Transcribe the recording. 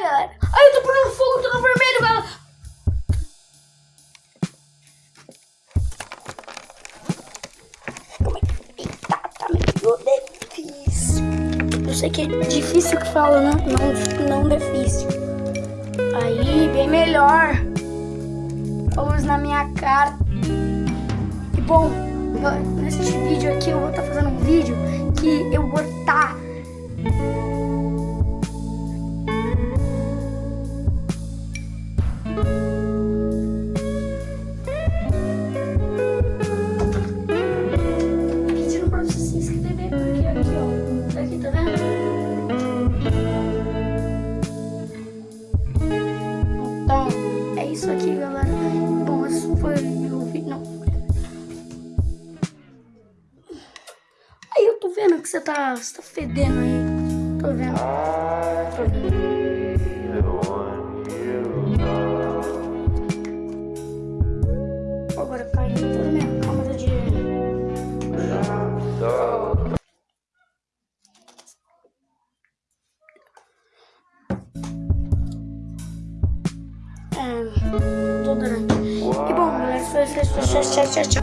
galera. Ai, eu tô pegando fogo, tô no vermelho, galera. Aí. Eita, tá. Eu sei que é difícil que fala, né? Não, não difícil. Aí, bem melhor. Vamos na minha cara. E bom, nesse vídeo aqui eu vou estar tá fazendo um vídeo que isso aqui, galera. Bom, esse foi o vídeo. Não. Aí eu tô vendo que você tá, você tá fedendo aí. Tô vendo. É, tô durante. E bom, galera, foi isso. Tchau, tchau, tchau, tchau.